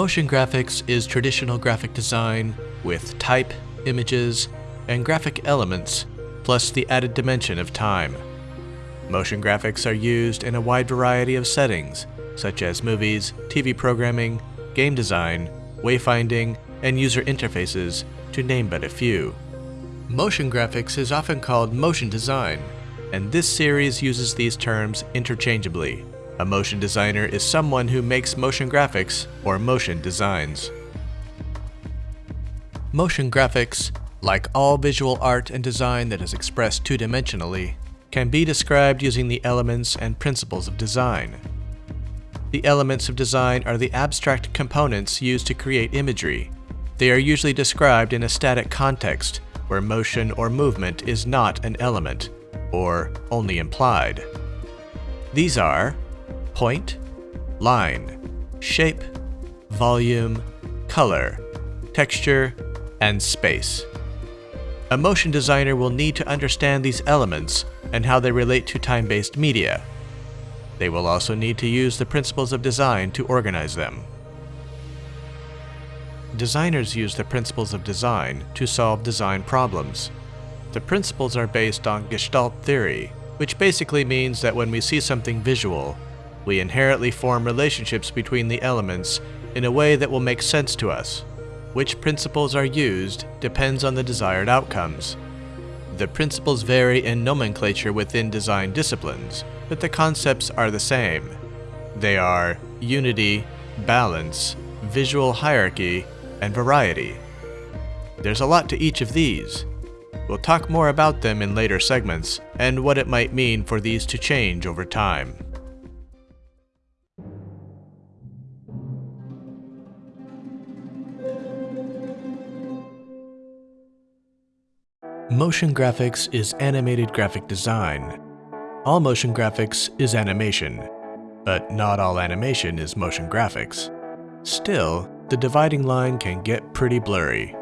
Motion graphics is traditional graphic design with type, images, and graphic elements, plus the added dimension of time. Motion graphics are used in a wide variety of settings, such as movies, TV programming, game design, wayfinding, and user interfaces, to name but a few. Motion graphics is often called motion design, and this series uses these terms interchangeably. A motion designer is someone who makes motion graphics or motion designs. Motion graphics, like all visual art and design that is expressed two-dimensionally, can be described using the elements and principles of design. The elements of design are the abstract components used to create imagery. They are usually described in a static context where motion or movement is not an element, or only implied. These are point, line, shape, volume, color, texture, and space. A motion designer will need to understand these elements and how they relate to time-based media. They will also need to use the principles of design to organize them. Designers use the principles of design to solve design problems. The principles are based on Gestalt theory, which basically means that when we see something visual, we inherently form relationships between the elements in a way that will make sense to us. Which principles are used depends on the desired outcomes. The principles vary in nomenclature within design disciplines, but the concepts are the same. They are unity, balance, visual hierarchy, and variety. There's a lot to each of these. We'll talk more about them in later segments, and what it might mean for these to change over time. Motion graphics is animated graphic design. All motion graphics is animation, but not all animation is motion graphics. Still, the dividing line can get pretty blurry.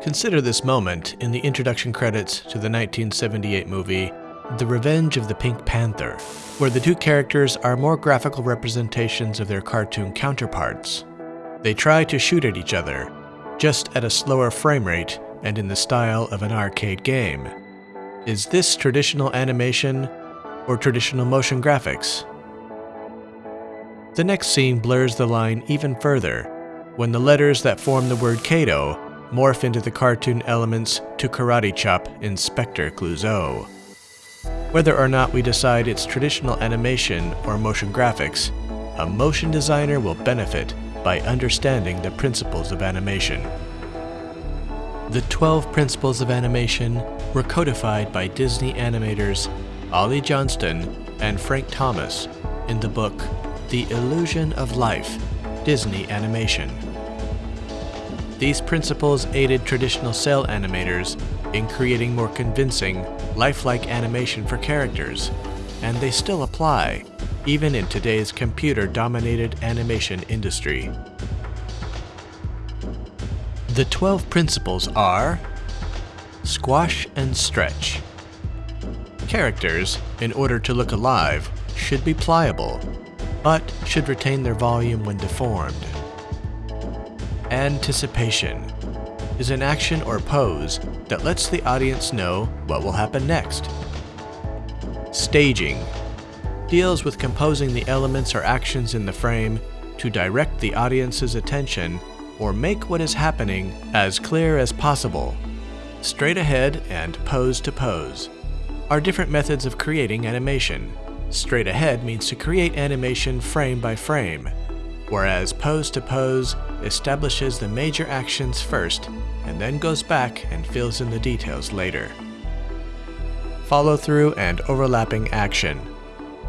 Consider this moment in the introduction credits to the 1978 movie The Revenge of the Pink Panther, where the two characters are more graphical representations of their cartoon counterparts. They try to shoot at each other, just at a slower frame rate and in the style of an arcade game. Is this traditional animation or traditional motion graphics? The next scene blurs the line even further when the letters that form the word Cato morph into the cartoon elements to karate chop Inspector Clouseau. Whether or not we decide it's traditional animation or motion graphics, a motion designer will benefit by understanding the principles of animation. The 12 principles of animation were codified by Disney animators Ollie Johnston and Frank Thomas in the book The Illusion of Life Disney Animation. These principles aided traditional cel animators in creating more convincing, lifelike animation for characters, and they still apply, even in today's computer-dominated animation industry. The 12 principles are Squash and stretch. Characters, in order to look alive, should be pliable, but should retain their volume when deformed. Anticipation is an action or pose that lets the audience know what will happen next. Staging deals with composing the elements or actions in the frame to direct the audience's attention or make what is happening as clear as possible. Straight ahead and pose to pose are different methods of creating animation. Straight ahead means to create animation frame by frame, whereas pose to pose establishes the major actions first and then goes back and fills in the details later. Follow through and overlapping action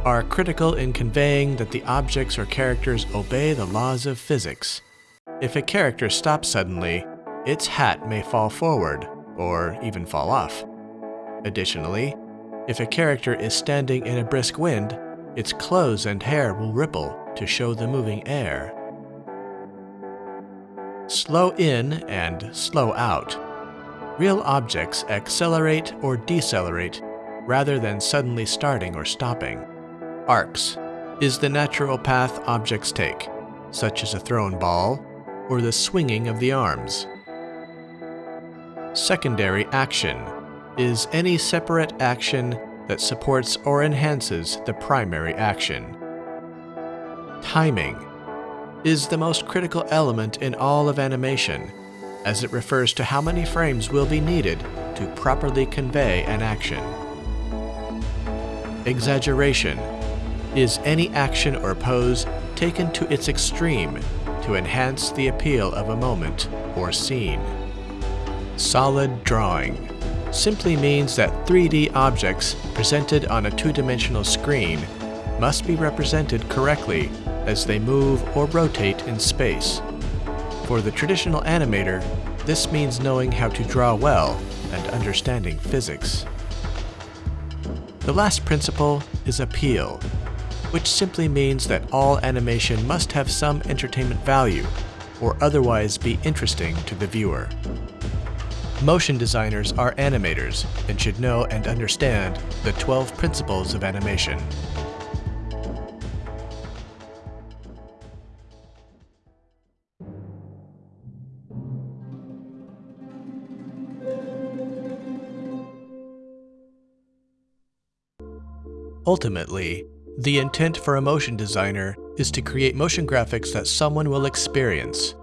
are critical in conveying that the objects or characters obey the laws of physics if a character stops suddenly, its hat may fall forward, or even fall off. Additionally, if a character is standing in a brisk wind, its clothes and hair will ripple to show the moving air. Slow in and slow out. Real objects accelerate or decelerate rather than suddenly starting or stopping. Arcs is the natural path objects take such as a thrown ball or the swinging of the arms. Secondary action is any separate action that supports or enhances the primary action. Timing is the most critical element in all of animation, as it refers to how many frames will be needed to properly convey an action. Exaggeration is any action or pose taken to its extreme to enhance the appeal of a moment or scene. Solid drawing simply means that 3D objects presented on a two-dimensional screen must be represented correctly as they move or rotate in space. For the traditional animator, this means knowing how to draw well and understanding physics. The last principle is appeal, which simply means that all animation must have some entertainment value or otherwise be interesting to the viewer. Motion designers are animators and should know and understand the 12 principles of animation. Ultimately, the intent for a motion designer is to create motion graphics that someone will experience.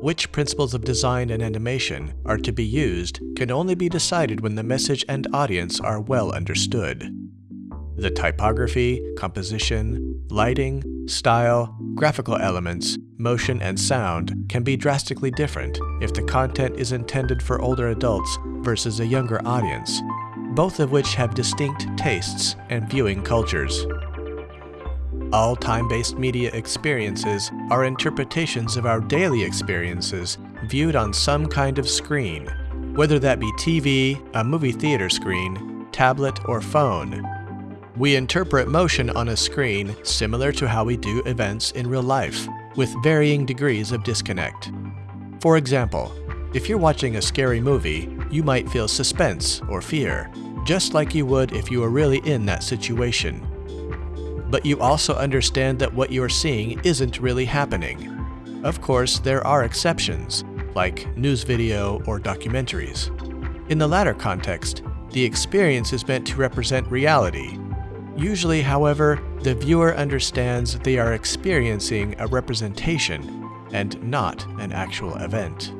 Which principles of design and animation are to be used can only be decided when the message and audience are well understood. The typography, composition, lighting, style, graphical elements, motion, and sound can be drastically different if the content is intended for older adults versus a younger audience, both of which have distinct tastes and viewing cultures. All time-based media experiences are interpretations of our daily experiences viewed on some kind of screen, whether that be TV, a movie theater screen, tablet, or phone. We interpret motion on a screen similar to how we do events in real life, with varying degrees of disconnect. For example, if you're watching a scary movie, you might feel suspense or fear, just like you would if you were really in that situation. But you also understand that what you're seeing isn't really happening. Of course, there are exceptions, like news video or documentaries. In the latter context, the experience is meant to represent reality. Usually, however, the viewer understands they are experiencing a representation and not an actual event.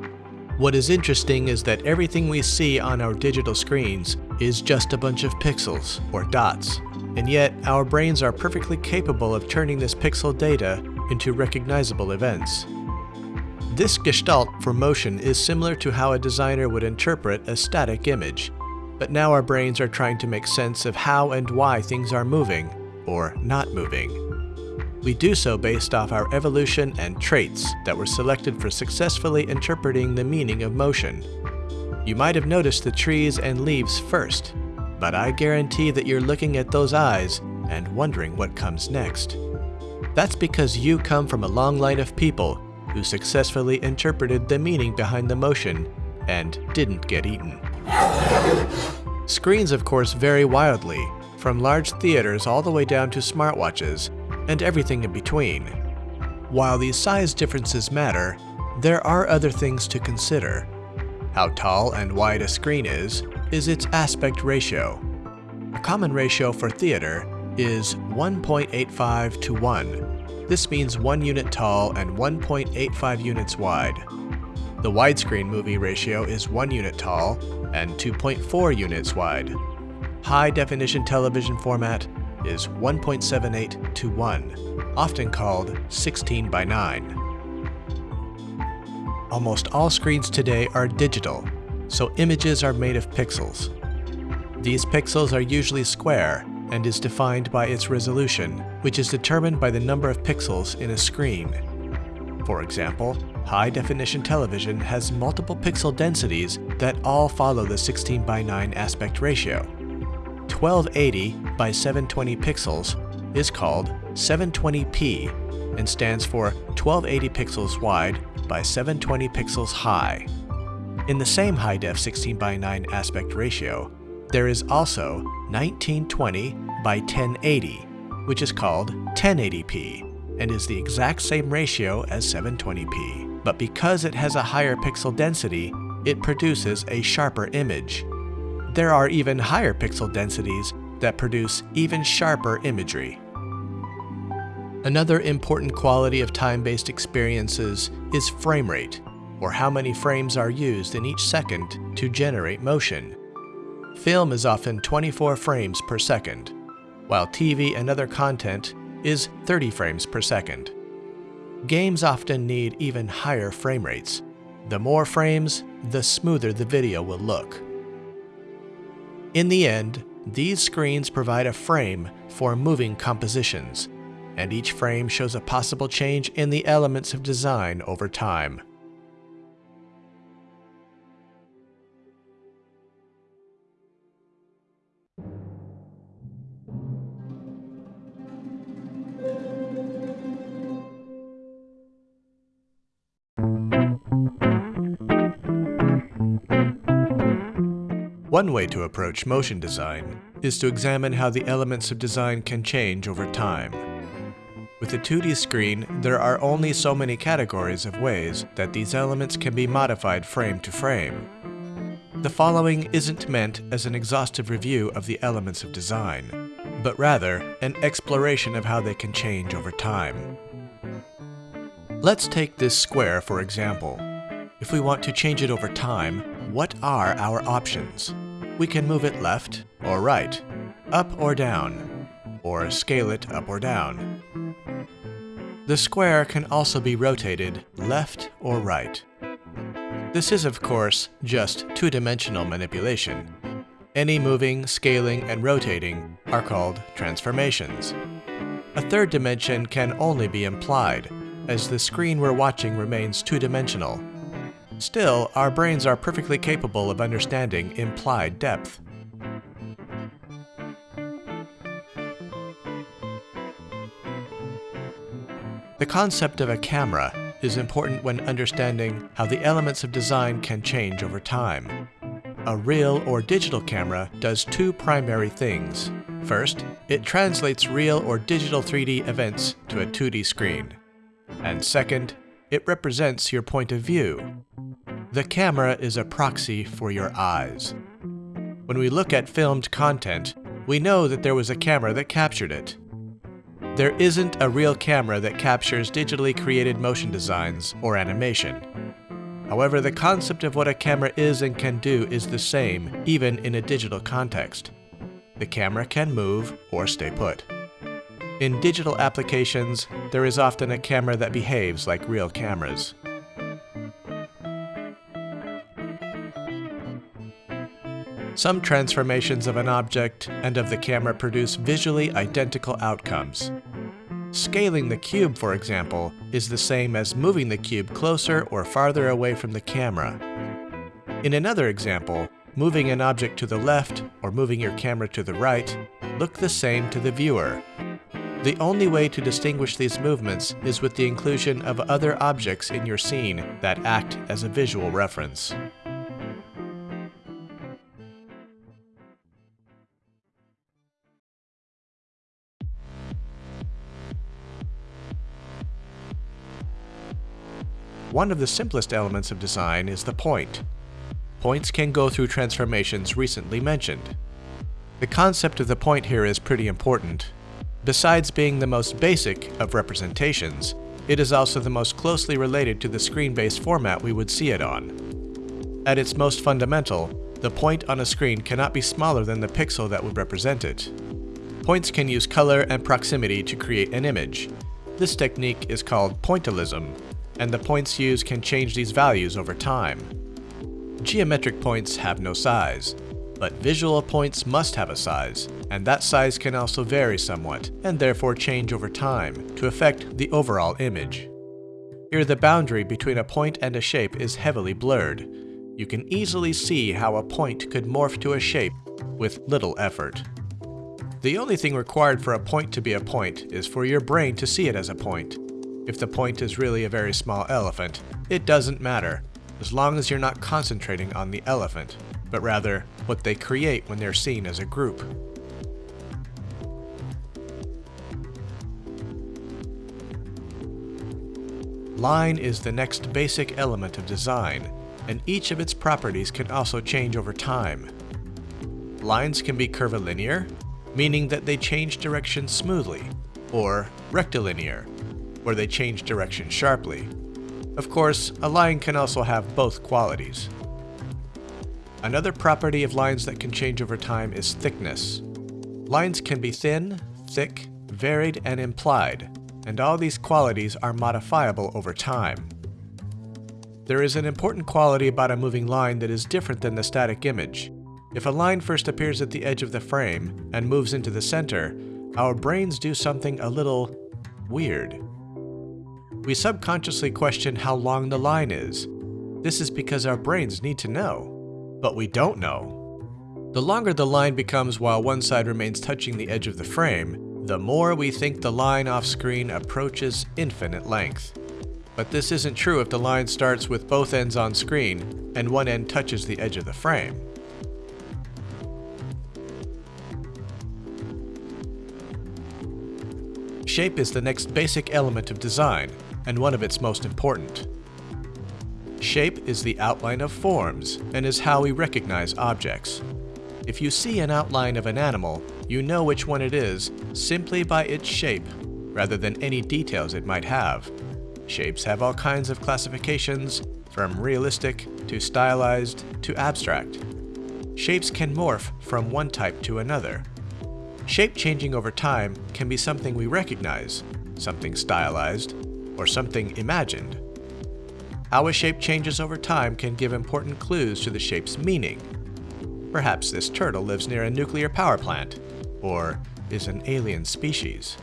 What is interesting is that everything we see on our digital screens is just a bunch of pixels, or dots, and yet our brains are perfectly capable of turning this pixel data into recognizable events. This gestalt for motion is similar to how a designer would interpret a static image, but now our brains are trying to make sense of how and why things are moving, or not moving. We do so based off our evolution and traits that were selected for successfully interpreting the meaning of motion. You might have noticed the trees and leaves first, but I guarantee that you're looking at those eyes and wondering what comes next. That's because you come from a long line of people who successfully interpreted the meaning behind the motion and didn't get eaten. Screens of course vary wildly, from large theaters all the way down to smartwatches, and everything in between. While these size differences matter, there are other things to consider. How tall and wide a screen is, is its aspect ratio. A common ratio for theater is 1.85 to 1. This means 1 unit tall and 1.85 units wide. The widescreen movie ratio is 1 unit tall and 2.4 units wide. High definition television format is 1.78 to 1, often called 16 by 9. Almost all screens today are digital, so images are made of pixels. These pixels are usually square and is defined by its resolution, which is determined by the number of pixels in a screen. For example, high-definition television has multiple pixel densities that all follow the 16 by 9 aspect ratio. 1280 by 720 pixels is called 720p and stands for 1280 pixels wide by 720 pixels high. In the same high-def 16 by 9 aspect ratio, there is also 1920 by 1080, which is called 1080p and is the exact same ratio as 720p. But because it has a higher pixel density, it produces a sharper image. There are even higher pixel densities that produce even sharper imagery. Another important quality of time-based experiences is frame rate, or how many frames are used in each second to generate motion. Film is often 24 frames per second, while TV and other content is 30 frames per second. Games often need even higher frame rates. The more frames, the smoother the video will look. In the end, these screens provide a frame for moving compositions, and each frame shows a possible change in the elements of design over time. One way to approach motion design is to examine how the elements of design can change over time. With a 2D screen, there are only so many categories of ways that these elements can be modified frame to frame. The following isn't meant as an exhaustive review of the elements of design, but rather an exploration of how they can change over time. Let's take this square for example. If we want to change it over time, what are our options? We can move it left or right, up or down, or scale it up or down. The square can also be rotated left or right. This is of course just two-dimensional manipulation. Any moving, scaling, and rotating are called transformations. A third dimension can only be implied, as the screen we're watching remains two-dimensional Still, our brains are perfectly capable of understanding implied depth. The concept of a camera is important when understanding how the elements of design can change over time. A real or digital camera does two primary things. First, it translates real or digital 3D events to a 2D screen. And second, it represents your point of view, the camera is a proxy for your eyes. When we look at filmed content, we know that there was a camera that captured it. There isn't a real camera that captures digitally created motion designs or animation. However, the concept of what a camera is and can do is the same, even in a digital context. The camera can move or stay put. In digital applications, there is often a camera that behaves like real cameras. Some transformations of an object and of the camera produce visually identical outcomes. Scaling the cube, for example, is the same as moving the cube closer or farther away from the camera. In another example, moving an object to the left or moving your camera to the right look the same to the viewer. The only way to distinguish these movements is with the inclusion of other objects in your scene that act as a visual reference. One of the simplest elements of design is the point. Points can go through transformations recently mentioned. The concept of the point here is pretty important. Besides being the most basic of representations, it is also the most closely related to the screen-based format we would see it on. At its most fundamental, the point on a screen cannot be smaller than the pixel that would represent it. Points can use color and proximity to create an image. This technique is called pointillism, and the points used can change these values over time. Geometric points have no size, but visual points must have a size, and that size can also vary somewhat, and therefore change over time, to affect the overall image. Here the boundary between a point and a shape is heavily blurred. You can easily see how a point could morph to a shape with little effort. The only thing required for a point to be a point is for your brain to see it as a point, if the point is really a very small elephant, it doesn't matter, as long as you're not concentrating on the elephant, but rather what they create when they're seen as a group. line is the next basic element of design, and each of its properties can also change over time. Lines can be curvilinear, meaning that they change direction smoothly, or rectilinear, where they change direction sharply. Of course, a line can also have both qualities. Another property of lines that can change over time is thickness. Lines can be thin, thick, varied, and implied, and all these qualities are modifiable over time. There is an important quality about a moving line that is different than the static image. If a line first appears at the edge of the frame and moves into the center, our brains do something a little weird. We subconsciously question how long the line is. This is because our brains need to know, but we don't know. The longer the line becomes while one side remains touching the edge of the frame, the more we think the line off screen approaches infinite length. But this isn't true if the line starts with both ends on screen and one end touches the edge of the frame. Shape is the next basic element of design, and one of its most important. Shape is the outline of forms, and is how we recognize objects. If you see an outline of an animal, you know which one it is simply by its shape, rather than any details it might have. Shapes have all kinds of classifications, from realistic to stylized to abstract. Shapes can morph from one type to another. Shape changing over time can be something we recognize, something stylized, or something imagined. How a shape changes over time can give important clues to the shape's meaning. Perhaps this turtle lives near a nuclear power plant, or is an alien species.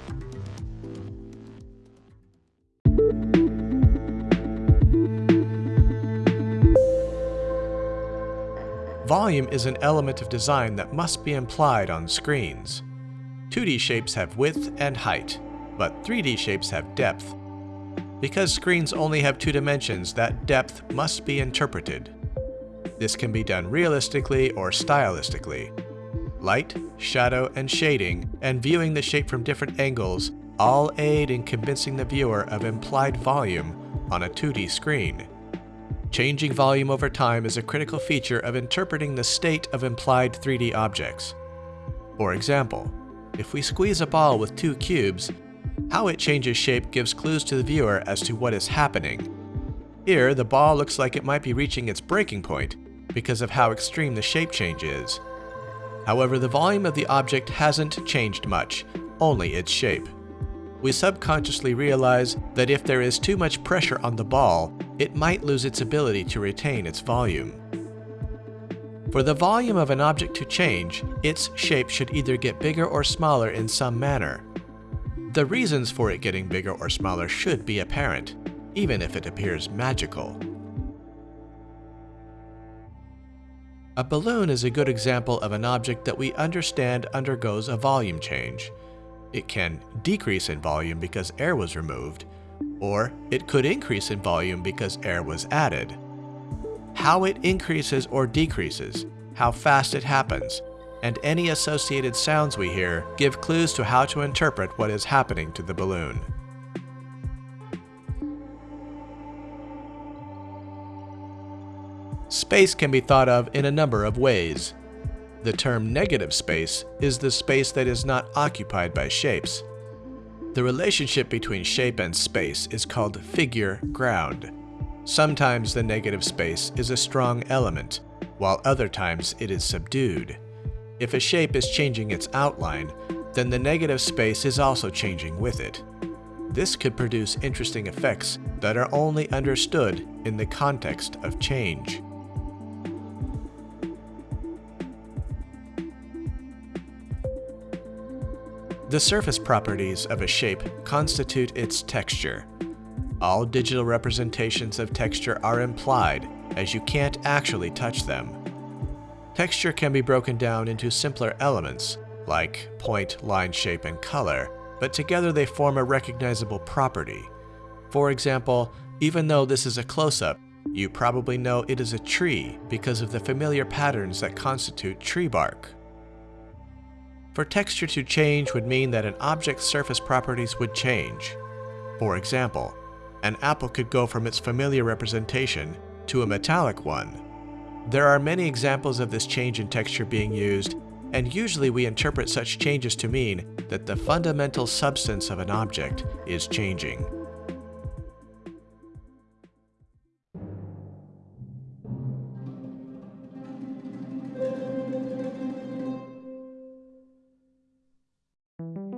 Volume is an element of design that must be implied on screens. 2D shapes have width and height, but 3D shapes have depth. Because screens only have two dimensions, that depth must be interpreted. This can be done realistically or stylistically. Light, shadow, and shading, and viewing the shape from different angles all aid in convincing the viewer of implied volume on a 2D screen. Changing volume over time is a critical feature of interpreting the state of implied 3D objects. For example, if we squeeze a ball with two cubes, how it changes shape gives clues to the viewer as to what is happening. Here, the ball looks like it might be reaching its breaking point because of how extreme the shape change is. However, the volume of the object hasn't changed much, only its shape we subconsciously realize that if there is too much pressure on the ball, it might lose its ability to retain its volume. For the volume of an object to change, its shape should either get bigger or smaller in some manner. The reasons for it getting bigger or smaller should be apparent, even if it appears magical. A balloon is a good example of an object that we understand undergoes a volume change. It can decrease in volume because air was removed, or it could increase in volume because air was added. How it increases or decreases, how fast it happens, and any associated sounds we hear give clues to how to interpret what is happening to the balloon. Space can be thought of in a number of ways. The term negative space is the space that is not occupied by shapes. The relationship between shape and space is called figure ground. Sometimes the negative space is a strong element, while other times it is subdued. If a shape is changing its outline, then the negative space is also changing with it. This could produce interesting effects that are only understood in the context of change. The surface properties of a shape constitute its texture. All digital representations of texture are implied, as you can't actually touch them. Texture can be broken down into simpler elements, like point, line shape, and color, but together they form a recognizable property. For example, even though this is a close-up, you probably know it is a tree because of the familiar patterns that constitute tree bark. For texture to change would mean that an object's surface properties would change. For example, an apple could go from its familiar representation to a metallic one. There are many examples of this change in texture being used, and usually we interpret such changes to mean that the fundamental substance of an object is changing.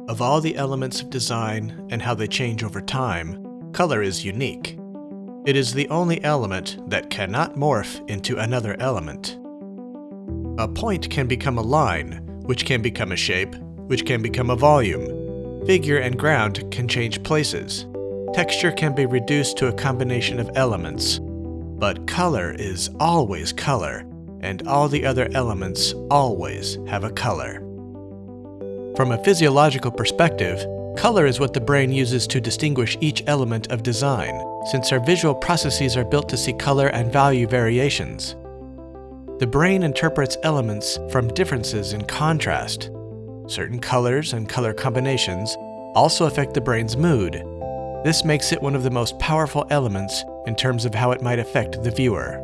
Of all the elements of design and how they change over time, color is unique. It is the only element that cannot morph into another element. A point can become a line, which can become a shape, which can become a volume. Figure and ground can change places. Texture can be reduced to a combination of elements. But color is always color, and all the other elements always have a color. From a physiological perspective, color is what the brain uses to distinguish each element of design, since our visual processes are built to see color and value variations. The brain interprets elements from differences in contrast. Certain colors and color combinations also affect the brain's mood. This makes it one of the most powerful elements in terms of how it might affect the viewer.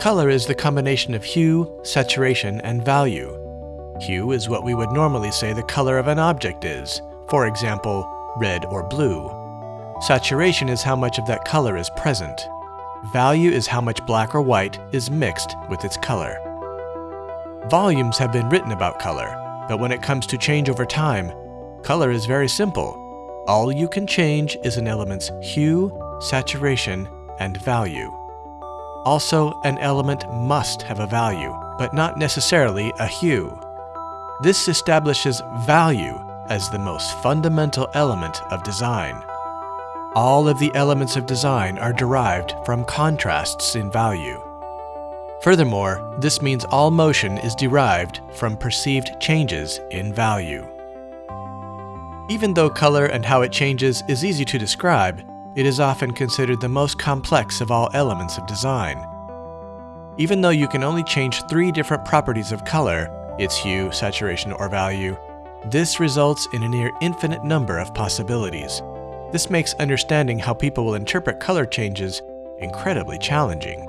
Color is the combination of hue, saturation, and value. Hue is what we would normally say the color of an object is, for example, red or blue. Saturation is how much of that color is present. Value is how much black or white is mixed with its color. Volumes have been written about color, but when it comes to change over time, color is very simple. All you can change is an element's hue, saturation, and value. Also, an element must have a value, but not necessarily a hue. This establishes value as the most fundamental element of design. All of the elements of design are derived from contrasts in value. Furthermore, this means all motion is derived from perceived changes in value. Even though color and how it changes is easy to describe, it is often considered the most complex of all elements of design. Even though you can only change three different properties of color, its hue, saturation, or value, this results in a near infinite number of possibilities. This makes understanding how people will interpret color changes incredibly challenging.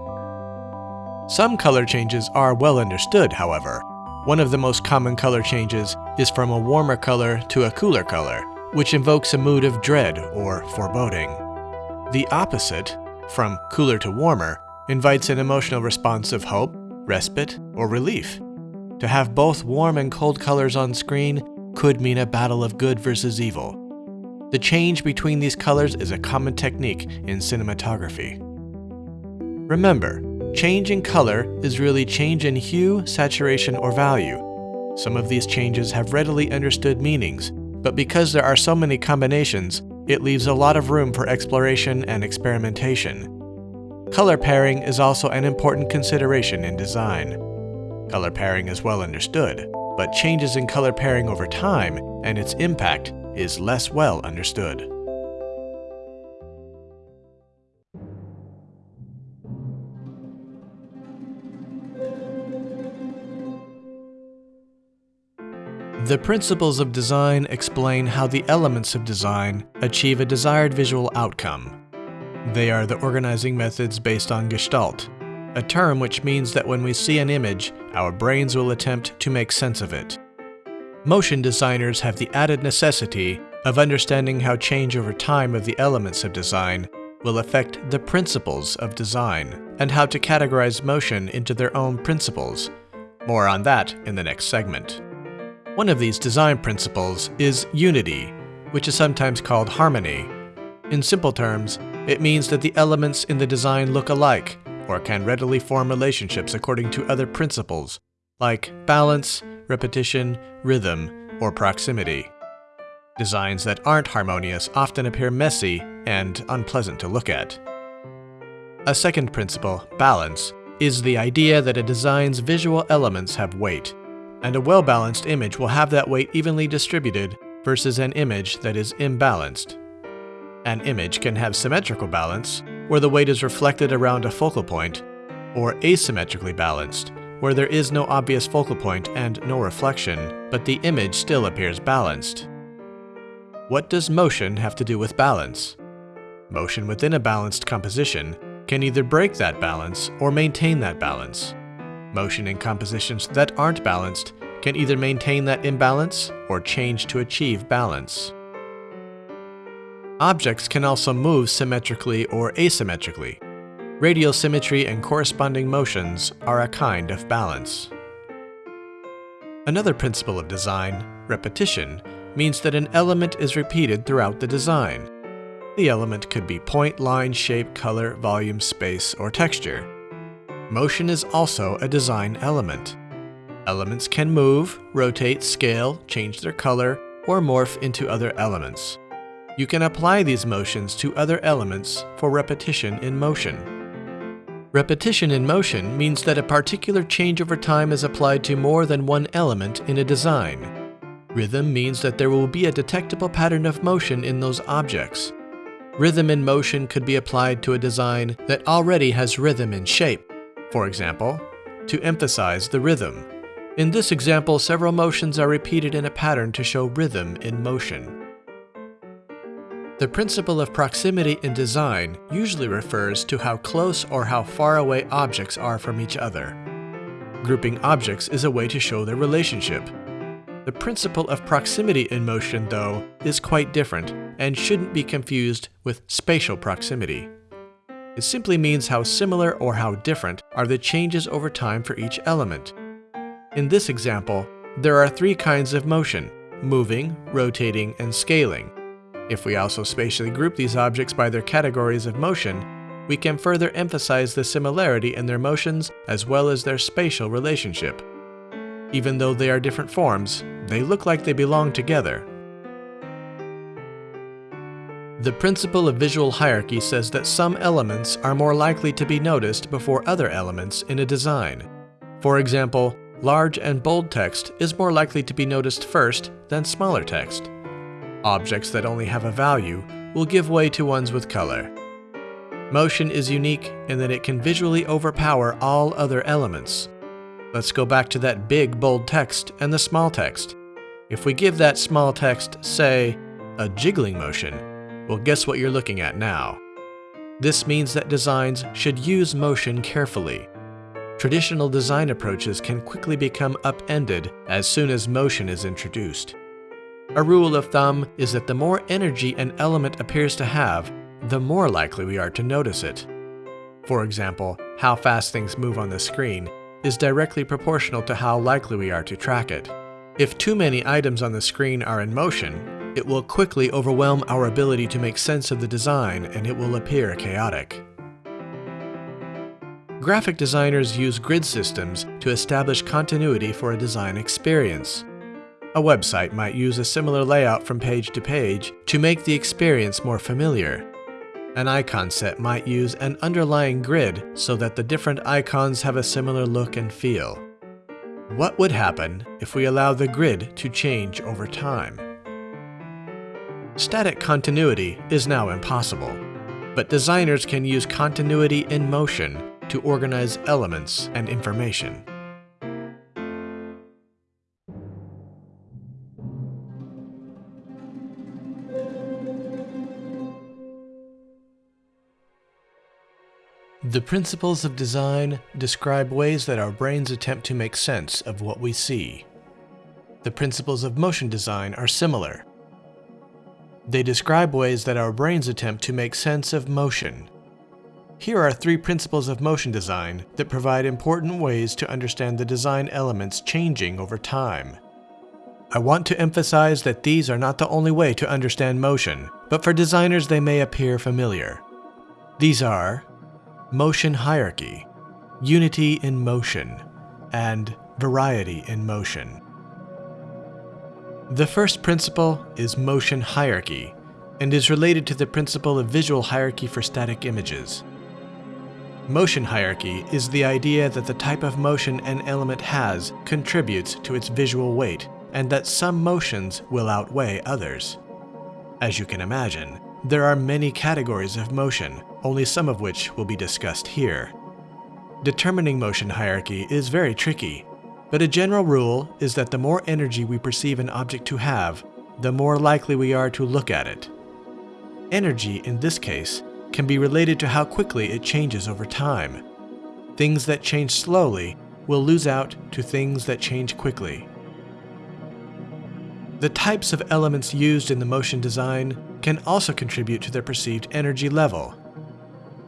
Some color changes are well understood, however. One of the most common color changes is from a warmer color to a cooler color, which invokes a mood of dread or foreboding. The opposite, from cooler to warmer, invites an emotional response of hope, respite, or relief. To have both warm and cold colors on screen could mean a battle of good versus evil. The change between these colors is a common technique in cinematography. Remember, change in color is really change in hue, saturation, or value. Some of these changes have readily understood meanings, but because there are so many combinations, it leaves a lot of room for exploration and experimentation. Color pairing is also an important consideration in design. Color pairing is well understood, but changes in color pairing over time and its impact is less well understood. The principles of design explain how the elements of design achieve a desired visual outcome. They are the organizing methods based on Gestalt, a term which means that when we see an image, our brains will attempt to make sense of it. Motion designers have the added necessity of understanding how change over time of the elements of design will affect the principles of design, and how to categorize motion into their own principles. More on that in the next segment. One of these design principles is unity, which is sometimes called harmony. In simple terms, it means that the elements in the design look alike, or can readily form relationships according to other principles, like balance, repetition, rhythm, or proximity. Designs that aren't harmonious often appear messy and unpleasant to look at. A second principle, balance, is the idea that a design's visual elements have weight, and a well-balanced image will have that weight evenly distributed versus an image that is imbalanced. An image can have symmetrical balance, where the weight is reflected around a focal point, or asymmetrically balanced, where there is no obvious focal point and no reflection, but the image still appears balanced. What does motion have to do with balance? Motion within a balanced composition can either break that balance or maintain that balance. Motion in compositions that aren't balanced can either maintain that imbalance or change to achieve balance. Objects can also move symmetrically or asymmetrically. Radial symmetry and corresponding motions are a kind of balance. Another principle of design, repetition, means that an element is repeated throughout the design. The element could be point, line, shape, color, volume, space, or texture. Motion is also a design element. Elements can move, rotate, scale, change their color, or morph into other elements. You can apply these motions to other elements for repetition in motion. Repetition in motion means that a particular change over time is applied to more than one element in a design. Rhythm means that there will be a detectable pattern of motion in those objects, Rhythm in motion could be applied to a design that already has rhythm in shape, for example, to emphasize the rhythm. In this example, several motions are repeated in a pattern to show rhythm in motion. The principle of proximity in design usually refers to how close or how far away objects are from each other. Grouping objects is a way to show their relationship, the principle of proximity in motion, though, is quite different and shouldn't be confused with spatial proximity. It simply means how similar or how different are the changes over time for each element. In this example, there are three kinds of motion, moving, rotating, and scaling. If we also spatially group these objects by their categories of motion, we can further emphasize the similarity in their motions as well as their spatial relationship. Even though they are different forms, they look like they belong together. The principle of visual hierarchy says that some elements are more likely to be noticed before other elements in a design. For example, large and bold text is more likely to be noticed first than smaller text. Objects that only have a value will give way to ones with color. Motion is unique in that it can visually overpower all other elements, Let's go back to that big bold text and the small text. If we give that small text, say, a jiggling motion, well guess what you're looking at now? This means that designs should use motion carefully. Traditional design approaches can quickly become upended as soon as motion is introduced. A rule of thumb is that the more energy an element appears to have, the more likely we are to notice it. For example, how fast things move on the screen is directly proportional to how likely we are to track it. If too many items on the screen are in motion, it will quickly overwhelm our ability to make sense of the design and it will appear chaotic. Graphic designers use grid systems to establish continuity for a design experience. A website might use a similar layout from page to page to make the experience more familiar. An icon set might use an underlying grid so that the different icons have a similar look and feel. What would happen if we allow the grid to change over time? Static continuity is now impossible, but designers can use continuity in motion to organize elements and information. The principles of design describe ways that our brains attempt to make sense of what we see. The principles of motion design are similar. They describe ways that our brains attempt to make sense of motion. Here are three principles of motion design that provide important ways to understand the design elements changing over time. I want to emphasize that these are not the only way to understand motion, but for designers they may appear familiar. These are motion hierarchy, unity in motion, and variety in motion. The first principle is motion hierarchy and is related to the principle of visual hierarchy for static images. Motion hierarchy is the idea that the type of motion an element has contributes to its visual weight and that some motions will outweigh others. As you can imagine, there are many categories of motion, only some of which will be discussed here. Determining motion hierarchy is very tricky, but a general rule is that the more energy we perceive an object to have, the more likely we are to look at it. Energy, in this case, can be related to how quickly it changes over time. Things that change slowly will lose out to things that change quickly. The types of elements used in the motion design can also contribute to their perceived energy level.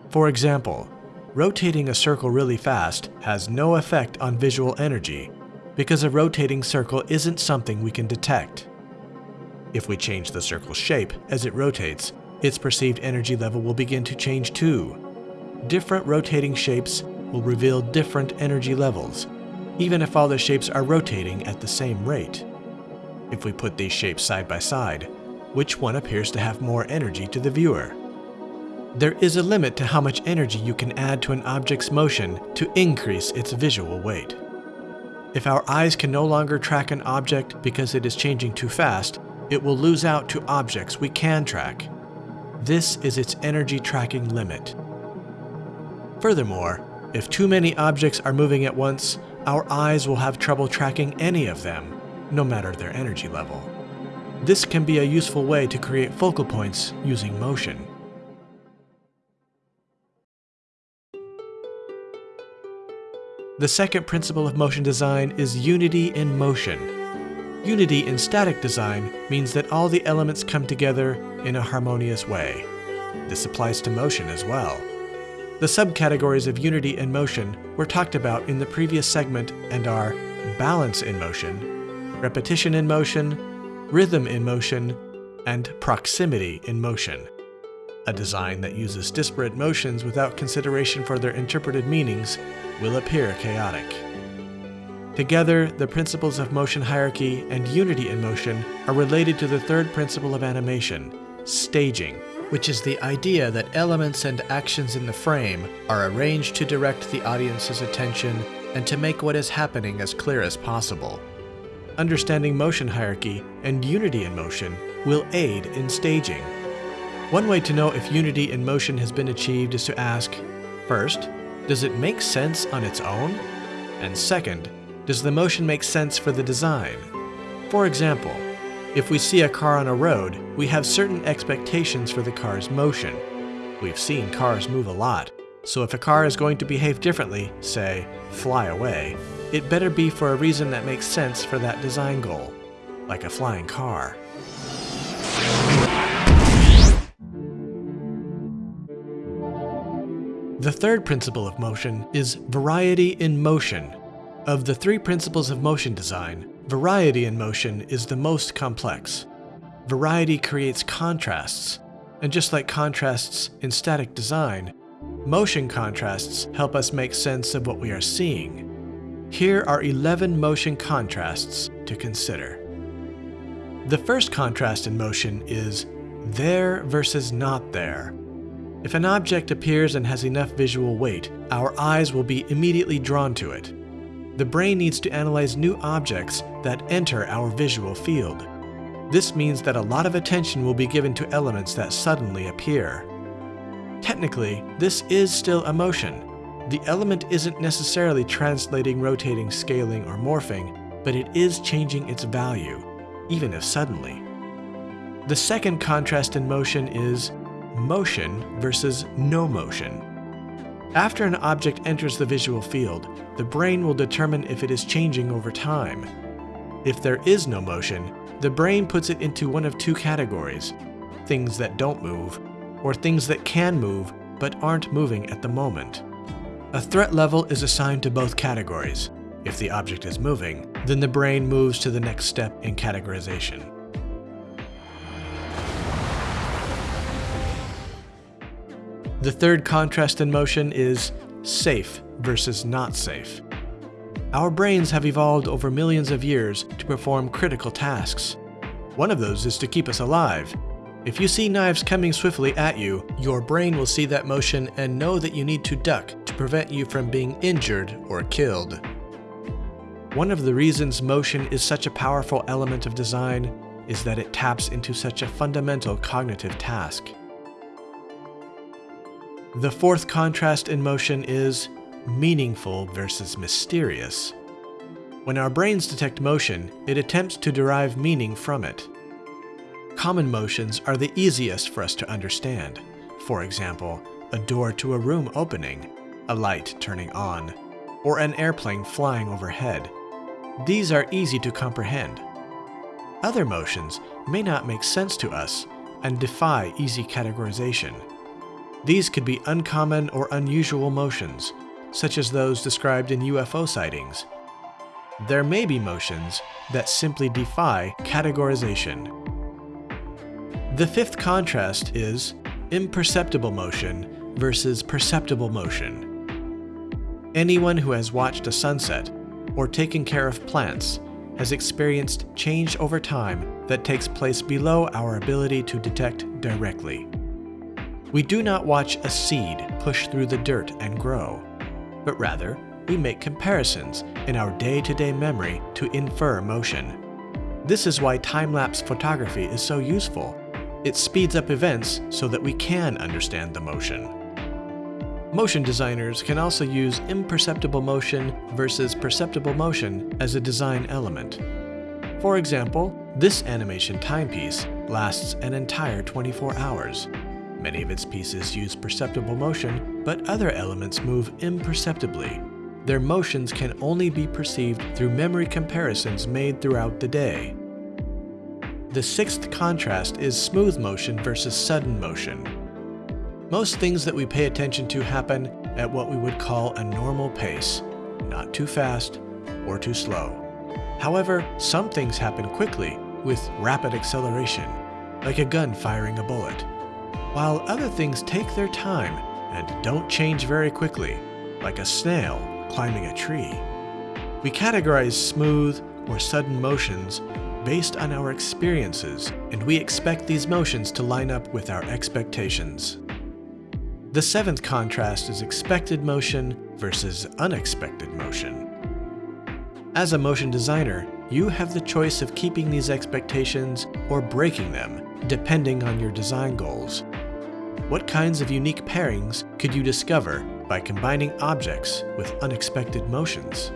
For example, rotating a circle really fast has no effect on visual energy because a rotating circle isn't something we can detect. If we change the circle's shape as it rotates, its perceived energy level will begin to change too. Different rotating shapes will reveal different energy levels, even if all the shapes are rotating at the same rate. If we put these shapes side by side, which one appears to have more energy to the viewer? There is a limit to how much energy you can add to an object's motion to increase its visual weight. If our eyes can no longer track an object because it is changing too fast, it will lose out to objects we can track. This is its energy tracking limit. Furthermore, if too many objects are moving at once, our eyes will have trouble tracking any of them, no matter their energy level. This can be a useful way to create focal points using motion. The second principle of motion design is unity in motion. Unity in static design means that all the elements come together in a harmonious way. This applies to motion as well. The subcategories of unity in motion were talked about in the previous segment and are balance in motion, repetition in motion, rhythm in motion, and proximity in motion. A design that uses disparate motions without consideration for their interpreted meanings will appear chaotic. Together, the principles of motion hierarchy and unity in motion are related to the third principle of animation, staging, which is the idea that elements and actions in the frame are arranged to direct the audience's attention and to make what is happening as clear as possible. Understanding motion hierarchy and unity in motion will aid in staging. One way to know if unity in motion has been achieved is to ask, first, does it make sense on its own? And second, does the motion make sense for the design? For example, if we see a car on a road, we have certain expectations for the car's motion. We've seen cars move a lot, so if a car is going to behave differently, say, fly away, it better be for a reason that makes sense for that design goal, like a flying car. The third principle of motion is variety in motion. Of the three principles of motion design, variety in motion is the most complex. Variety creates contrasts, and just like contrasts in static design, motion contrasts help us make sense of what we are seeing. Here are 11 motion contrasts to consider. The first contrast in motion is there versus not there. If an object appears and has enough visual weight, our eyes will be immediately drawn to it. The brain needs to analyze new objects that enter our visual field. This means that a lot of attention will be given to elements that suddenly appear. Technically, this is still a motion. The element isn't necessarily translating, rotating, scaling, or morphing, but it is changing its value, even if suddenly. The second contrast in motion is motion versus no motion. After an object enters the visual field, the brain will determine if it is changing over time. If there is no motion, the brain puts it into one of two categories, things that don't move, or things that can move but aren't moving at the moment. A threat level is assigned to both categories. If the object is moving, then the brain moves to the next step in categorization. The third contrast in motion is safe versus not safe. Our brains have evolved over millions of years to perform critical tasks. One of those is to keep us alive. If you see knives coming swiftly at you, your brain will see that motion and know that you need to duck to prevent you from being injured or killed. One of the reasons motion is such a powerful element of design is that it taps into such a fundamental cognitive task. The fourth contrast in motion is meaningful versus mysterious. When our brains detect motion, it attempts to derive meaning from it. Common motions are the easiest for us to understand. For example, a door to a room opening, a light turning on, or an airplane flying overhead. These are easy to comprehend. Other motions may not make sense to us and defy easy categorization. These could be uncommon or unusual motions, such as those described in UFO sightings. There may be motions that simply defy categorization. The fifth contrast is imperceptible motion versus perceptible motion. Anyone who has watched a sunset or taken care of plants has experienced change over time that takes place below our ability to detect directly. We do not watch a seed push through the dirt and grow, but rather we make comparisons in our day-to-day -day memory to infer motion. This is why time-lapse photography is so useful. It speeds up events so that we can understand the motion. Motion designers can also use imperceptible motion versus perceptible motion as a design element. For example, this animation timepiece lasts an entire 24 hours. Many of its pieces use perceptible motion, but other elements move imperceptibly. Their motions can only be perceived through memory comparisons made throughout the day. The sixth contrast is smooth motion versus sudden motion. Most things that we pay attention to happen at what we would call a normal pace, not too fast or too slow. However, some things happen quickly with rapid acceleration, like a gun firing a bullet, while other things take their time and don't change very quickly, like a snail climbing a tree. We categorize smooth or sudden motions based on our experiences, and we expect these motions to line up with our expectations. The seventh contrast is expected motion versus unexpected motion. As a motion designer, you have the choice of keeping these expectations or breaking them, depending on your design goals. What kinds of unique pairings could you discover by combining objects with unexpected motions?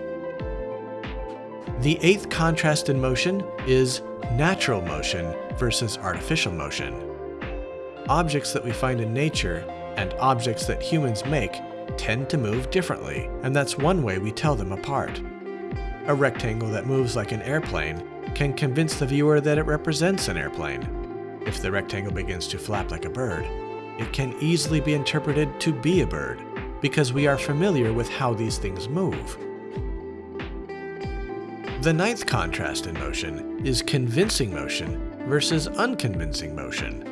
The eighth contrast in motion is natural motion versus artificial motion. Objects that we find in nature and objects that humans make tend to move differently, and that's one way we tell them apart. A rectangle that moves like an airplane can convince the viewer that it represents an airplane. If the rectangle begins to flap like a bird, it can easily be interpreted to be a bird, because we are familiar with how these things move. The ninth contrast in motion is convincing motion versus unconvincing motion.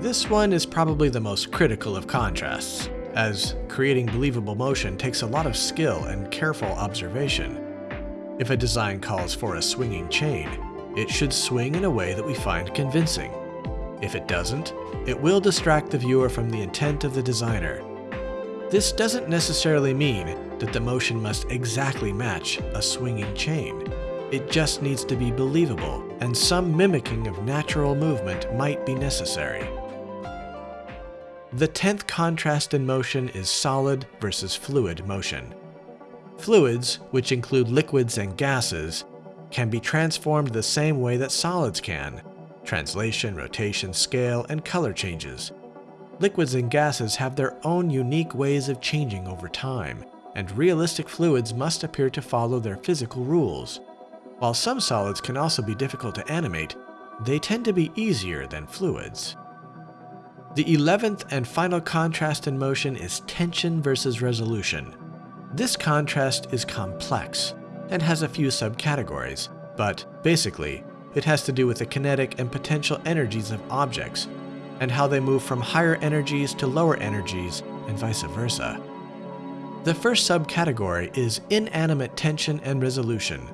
This one is probably the most critical of contrasts, as creating believable motion takes a lot of skill and careful observation. If a design calls for a swinging chain, it should swing in a way that we find convincing. If it doesn't, it will distract the viewer from the intent of the designer. This doesn't necessarily mean that the motion must exactly match a swinging chain. It just needs to be believable, and some mimicking of natural movement might be necessary. The tenth contrast in motion is solid versus fluid motion. Fluids, which include liquids and gases, can be transformed the same way that solids can, translation, rotation, scale, and color changes. Liquids and gases have their own unique ways of changing over time, and realistic fluids must appear to follow their physical rules. While some solids can also be difficult to animate, they tend to be easier than fluids. The eleventh and final contrast in motion is tension versus resolution. This contrast is complex and has a few subcategories, but basically, it has to do with the kinetic and potential energies of objects and how they move from higher energies to lower energies and vice versa. The first subcategory is inanimate tension and resolution.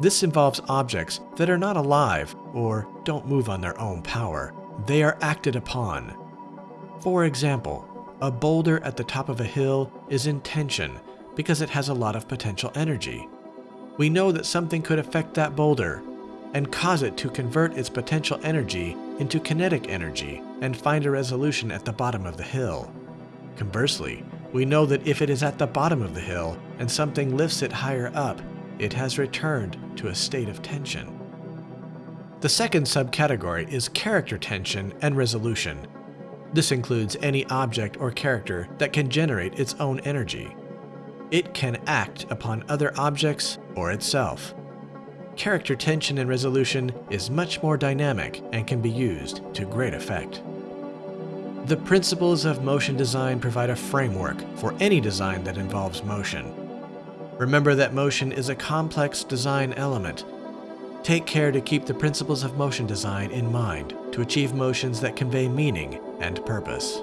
This involves objects that are not alive or don't move on their own power. They are acted upon. For example, a boulder at the top of a hill is in tension because it has a lot of potential energy. We know that something could affect that boulder and cause it to convert its potential energy into kinetic energy and find a resolution at the bottom of the hill. Conversely, we know that if it is at the bottom of the hill and something lifts it higher up, it has returned to a state of tension. The second subcategory is character tension and resolution. This includes any object or character that can generate its own energy. It can act upon other objects or itself. Character tension and resolution is much more dynamic and can be used to great effect. The principles of motion design provide a framework for any design that involves motion. Remember that motion is a complex design element. Take care to keep the principles of motion design in mind to achieve motions that convey meaning and purpose.